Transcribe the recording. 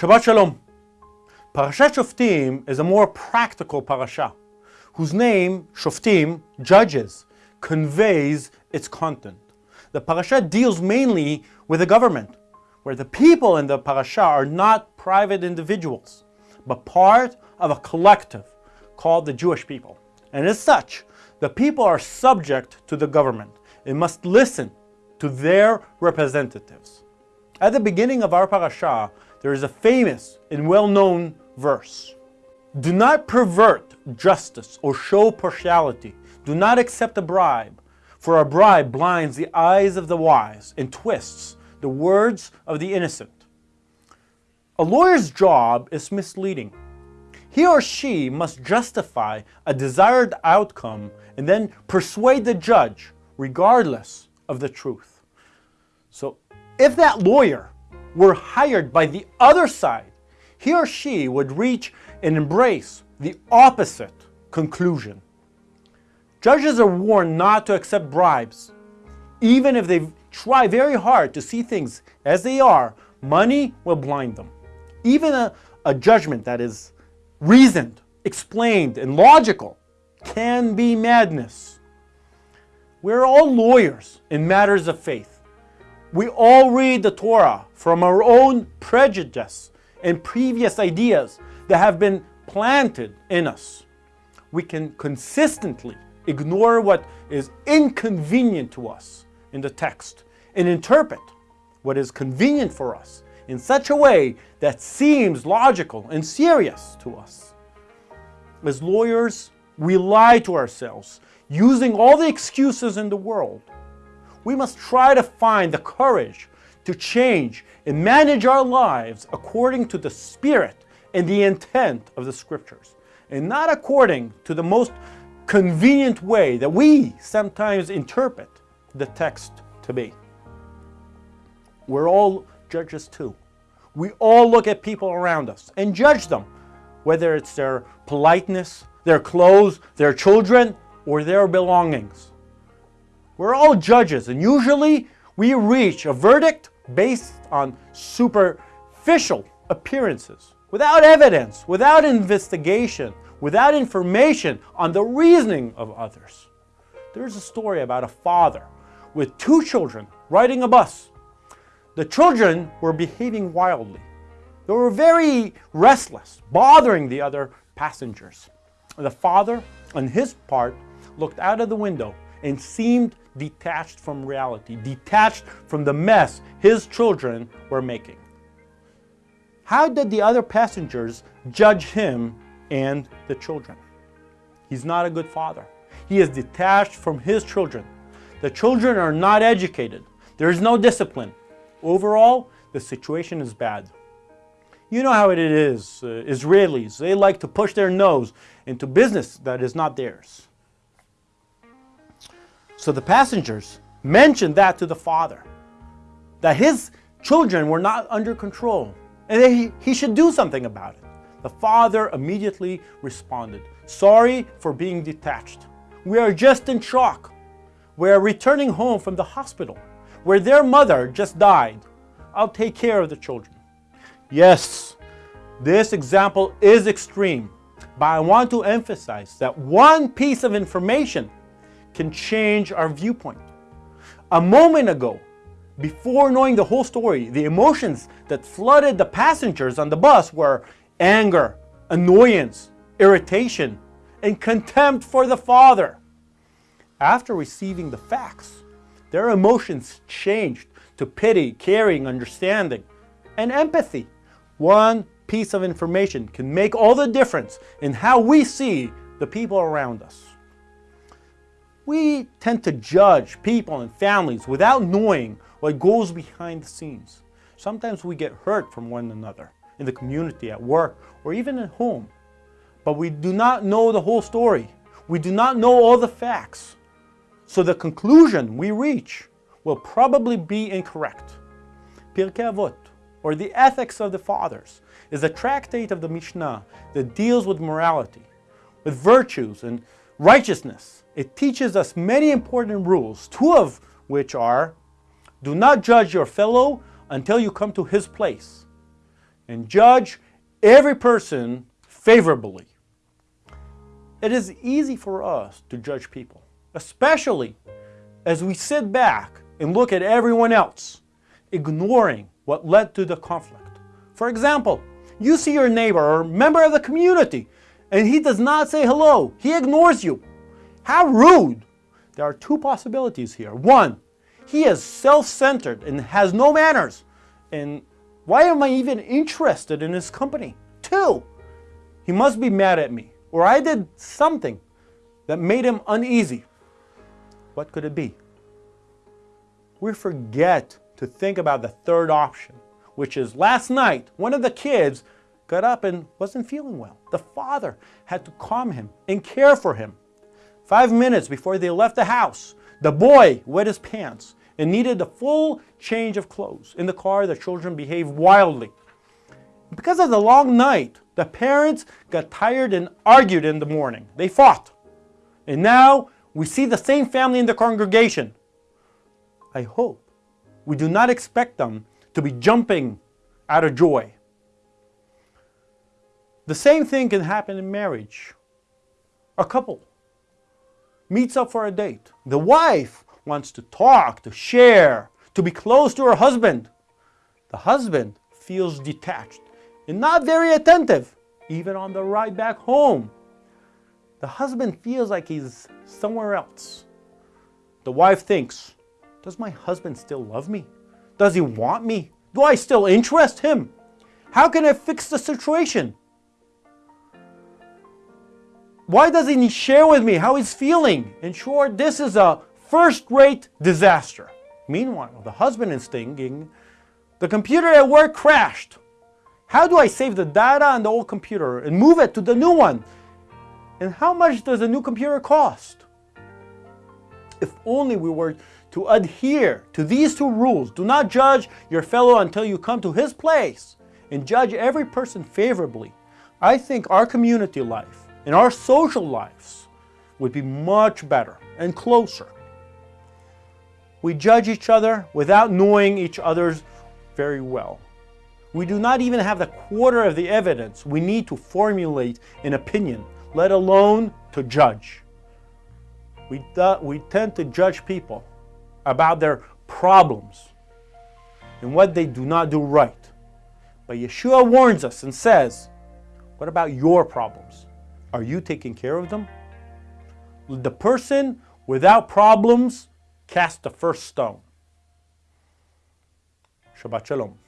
Shabbat Shalom. Parashat Shoftim is a more practical parasha, whose name, Shoftim, judges, conveys its content. The parasha deals mainly with the government, where the people in the parasha are not private individuals, but part of a collective called the Jewish people. And as such, the people are subject to the government and must listen to their representatives. At the beginning of our parasha, there is a famous and well-known verse. Do not pervert justice or show partiality. Do not accept a bribe, for a bribe blinds the eyes of the wise and twists the words of the innocent. A lawyer's job is misleading. He or she must justify a desired outcome and then persuade the judge regardless of the truth. So if that lawyer were hired by the other side, he or she would reach and embrace the opposite conclusion. Judges are warned not to accept bribes. Even if they try very hard to see things as they are, money will blind them. Even a, a judgment that is reasoned, explained, and logical can be madness. We're all lawyers in matters of faith. We all read the Torah from our own prejudice and previous ideas that have been planted in us. We can consistently ignore what is inconvenient to us in the text and interpret what is convenient for us in such a way that seems logical and serious to us. As lawyers, we lie to ourselves, using all the excuses in the world. We must try to find the courage to change and manage our lives according to the spirit and the intent of the scriptures, and not according to the most convenient way that we sometimes interpret the text to be. We're all judges too. We all look at people around us and judge them, whether it's their politeness, their clothes, their children, or their belongings. We're all judges and usually we reach a verdict based on superficial appearances, without evidence, without investigation, without information on the reasoning of others. There's a story about a father with two children riding a bus. The children were behaving wildly. They were very restless, bothering the other passengers. The father, on his part, looked out of the window and seemed detached from reality, detached from the mess his children were making. How did the other passengers judge him and the children? He's not a good father. He is detached from his children. The children are not educated. There is no discipline. Overall, the situation is bad. You know how it is, uh, Israelis, they like to push their nose into business that is not theirs. So the passengers mentioned that to the father, that his children were not under control and that he, he should do something about it. The father immediately responded, sorry for being detached. We are just in shock. We are returning home from the hospital where their mother just died. I'll take care of the children. Yes, this example is extreme, but I want to emphasize that one piece of information can change our viewpoint. A moment ago, before knowing the whole story, the emotions that flooded the passengers on the bus were anger, annoyance, irritation, and contempt for the Father. After receiving the facts, their emotions changed to pity, caring, understanding, and empathy. One piece of information can make all the difference in how we see the people around us. We tend to judge people and families without knowing what goes behind the scenes. Sometimes we get hurt from one another in the community, at work, or even at home. But we do not know the whole story. We do not know all the facts. So the conclusion we reach will probably be incorrect. Pirkei Avot, or the Ethics of the Fathers, is a tractate of the Mishnah that deals with morality, with virtues and righteousness. It teaches us many important rules, two of which are, do not judge your fellow until you come to his place. and judge every person favorably. It is easy for us to judge people, especially as we sit back and look at everyone else, ignoring what led to the conflict. For example, you see your neighbor or member of the community and he does not say hello. He ignores you. How rude. There are two possibilities here. One, he is self-centered and has no manners. And why am I even interested in his company? Two, he must be mad at me or I did something that made him uneasy. What could it be? We forget to think about the third option, which is last night, one of the kids got up and wasn't feeling well. The father had to calm him and care for him. Five minutes before they left the house, the boy wet his pants and needed a full change of clothes. In the car, the children behaved wildly. Because of the long night, the parents got tired and argued in the morning. They fought. And now we see the same family in the congregation. I hope we do not expect them to be jumping out of joy. The same thing can happen in marriage. A couple meets up for a date. The wife wants to talk, to share, to be close to her husband. The husband feels detached and not very attentive, even on the ride back home. The husband feels like he's somewhere else. The wife thinks, does my husband still love me? Does he want me? Do I still interest him? How can I fix the situation? Why doesn't he share with me how he's feeling? In short, this is a first-rate disaster. Meanwhile, the husband is thinking, the computer at work crashed. How do I save the data on the old computer and move it to the new one? And how much does a new computer cost? If only we were to adhere to these two rules. Do not judge your fellow until you come to his place and judge every person favorably. I think our community life in our social lives would be much better and closer. We judge each other without knowing each other's very well. We do not even have the quarter of the evidence we need to formulate an opinion, let alone to judge. We, we tend to judge people about their problems and what they do not do right. But Yeshua warns us and says, what about your problems? Are you taking care of them? The person without problems cast the first stone. Shabbat Shalom.